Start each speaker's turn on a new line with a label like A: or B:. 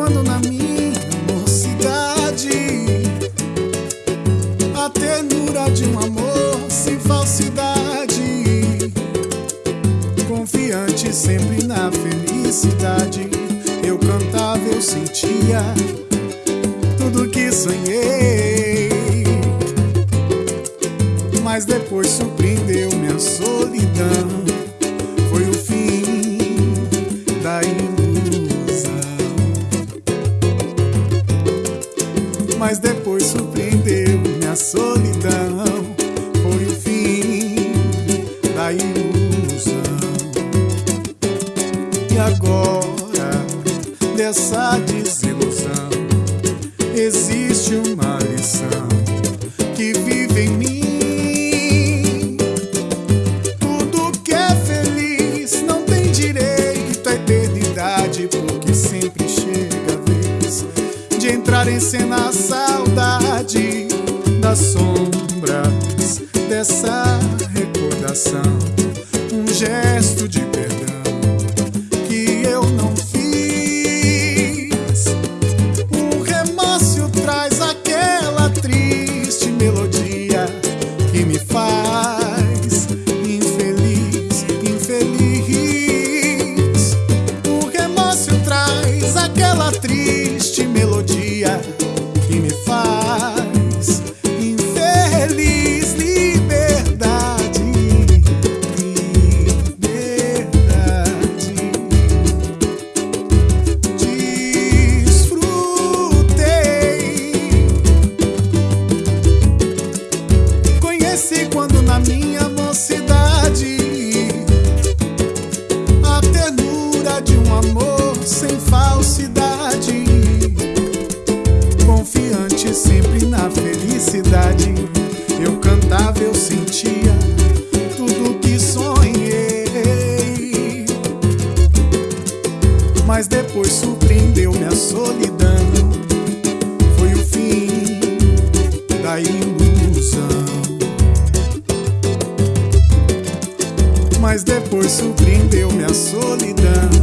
A: quando na minha mocidade A ternura de um amor sem falsidade Confiante sempre na felicidade Eu cantava, eu sentia tudo que sonhei. Mas depois surpreendeu minha solidão Mas depois surpreendeu minha solidão. Foi o fim da ilusão. E agora, dessa desilusão, cena a saudade das sombras dessa recordação. Um gesto de perdão que eu não fiz. O remorso traz aquela triste melodia que me faz infeliz, infeliz. O remorso traz aquela triste sempre na felicidade. Eu cantava, eu sentia tudo que sonhei. Mas depois surpreendeu minha solidão. Foi o fim da ilusão. Mas depois surpreendeu minha solidão.